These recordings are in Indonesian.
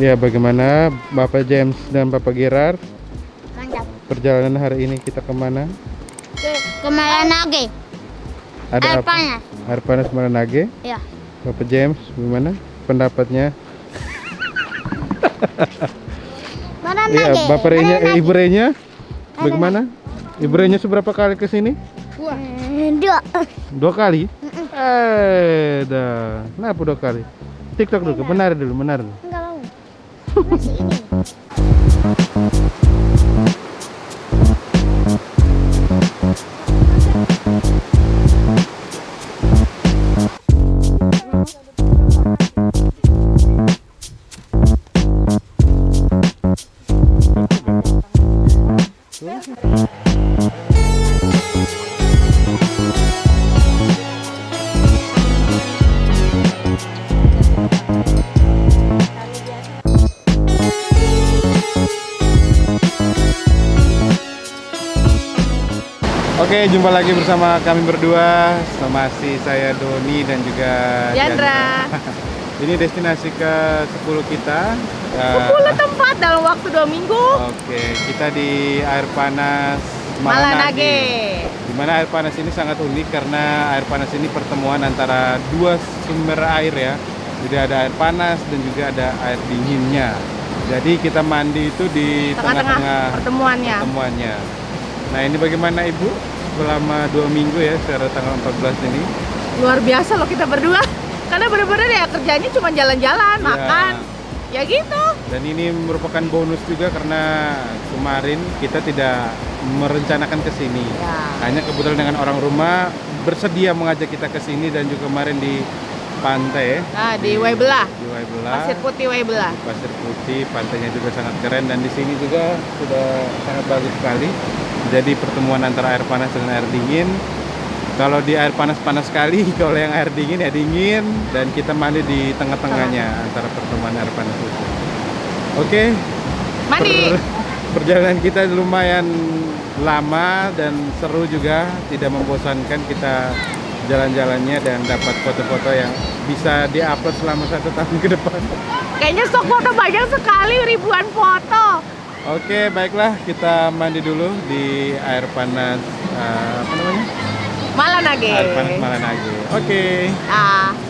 Ya, bagaimana Bapak James dan Bapak Gerard Mantap. perjalanan hari ini kita ke mana? Ke kemarin lagi. Ada Air apa? panas. Air panas Maranage. Ya. Bapak James, gimana pendapatnya? Iya, lagi? Bapak Renya, eh, Ibu Renya, Mana bagaimana? Ibu Renya seberapa kali ke sini? Dua. Dua kali? Eh, dah. Kenapa dua kali? TikTok dulu, benar dulu, benar dulu. Enggak. Ini. Oke, jumpa lagi bersama kami berdua. Masih saya Doni dan juga Diandra. Ini destinasi ke 10 kita. Ya, 10 tempat dalam waktu dua minggu. Oke, kita di air panas Malanage. Di mana air panas ini sangat unik karena air panas ini pertemuan antara dua sumber air ya. Jadi ada air panas dan juga ada air dinginnya. Jadi kita mandi itu di tengah-tengah pertemuannya. pertemuannya. Nah ini bagaimana Ibu selama dua minggu ya secara tanggal 14 ini? Luar biasa loh kita berdua. Karena bener-bener ya kerjanya cuma jalan-jalan, Ya. makan. Ya gitu. Dan ini merupakan bonus juga karena kemarin kita tidak merencanakan ke sini. Ya. Hanya kebetulan dengan orang rumah bersedia mengajak kita ke sini dan juga kemarin di pantai Nah, di Waibela. di Waibela. Pasir Putih Waibela. Pasir Putih, pantainya juga sangat keren dan di sini juga sudah sangat bagus sekali. Jadi pertemuan antara air panas dengan air dingin. Kalau di air panas panas sekali, kalau yang air dingin ya dingin dan kita mandi di tengah-tengahnya antara pertemuan air panas itu. Oke. Mandi. per- perjalanan kita lumayan lama dan seru juga, tidak membosankan kita jalan-jalannya dan dapat foto-foto yang bisa diupload selama satu tahun ke depan. Kayaknya stok foto banyak sekali, ribuan foto. Oke, baiklah kita mandi dulu di air panas eh, apa namanya? Malanage. Air panas Malanage. Oke. Ah.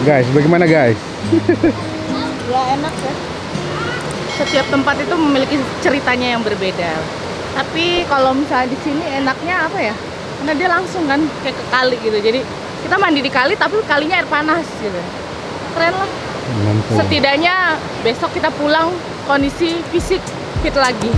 Guys, bagaimana guys? Ya enak ya. Setiap tempat itu memiliki ceritanya yang berbeda. Tapi kalau misalnya di sini enaknya apa ya? Karena dia langsung kan kayak ke kali gitu. Jadi kita mandi di kali tapi kalinya air panas gitu. Keren lah. Mantap. Setidaknya besok kita pulang kondisi fisik fit lagi.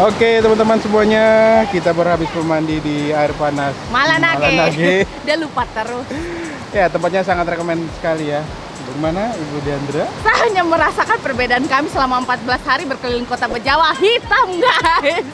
Oke teman-teman semuanya, kita baru habis bermandi di air panas Malanage. Malanage. Dia lupa terus. Ya tempatnya sangat rekomend sekali ya. Bagaimana Ibu Diandra? Saya hanya merasakan perbedaan kami selama 14 hari berkeliling kota Bejawa hitam guys.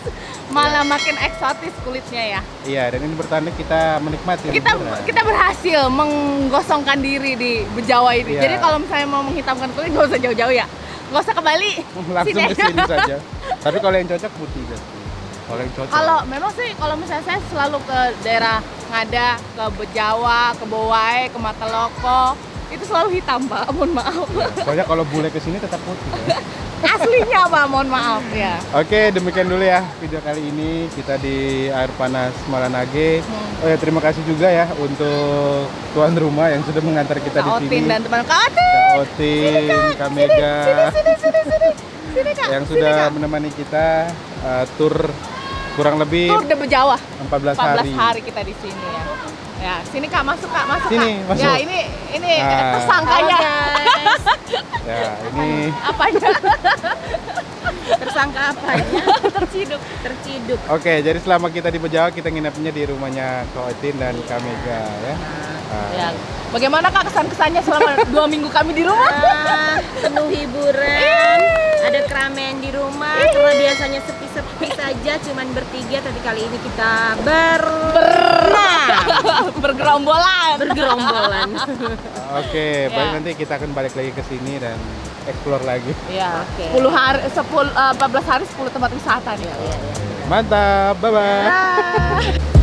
Malah makin eksotis kulitnya ya. Iya dan ini bertanda kita menikmati Kita kita berhasil menggosongkan diri di Bejawa ini. Iya. Jadi kalau misalnya mau menghitamkan kulit nggak usah jauh-jauh ya. Nggak usah ke Bali. langsung Sini ke sini saja. Tapi kalau yang cocok putih pasti. Kalau yang cocok. Kalau memang sih kalau misalnya saya selalu ke daerah Ngada, ke Bejawa, ke Bowai, ke Mataloko, itu selalu hitam pak. Mohon maaf. Soalnya kalau bule ke sini tetap putih. Ya. Aslinya pak, mohon maaf ya. Oke, demikian dulu ya video kali ini kita di air panas Malanage. Hmm. Oh ya terima kasih juga ya untuk tuan rumah yang sudah mengantar kita di Kak sini. Dan teman Kak Otin. Kak Otin, Kak Mega, Sini sini sini. Sini. Yang sini, sudah Kak. menemani kita uh, tur kurang lebih Tur de Bejawa. 14 14 hari. hari kita di sini ya. Ya, sini Kak masuk Kak, masuk Sini, Kak. masuk. Ya, ini ini Ah. tersangkanya. Ya, ini Apanya? Tersangka apanya? Terciduk. Terciduk. Oke, jadi selama kita di Bejawa kita nginepnya di rumahnya Kak Otin dan Kak Mega ya. Ah. Ya. Bagaimana Kak kesan-kesannya selama dua minggu kami di rumah? Ah, penuh hiburan. Ada keramaian di rumah karena biasanya sepi-sepi saja cuman bertiga tapi kali ini kita ber Bergerombolan. bergerombolan. Oke, baik Ya. nanti kita akan balik lagi ke sini dan explore lagi. Ya. Oke. 10 hari 10 eh, 14 hari 10 tempat wisata nih. Mantap, bye bye. Ah.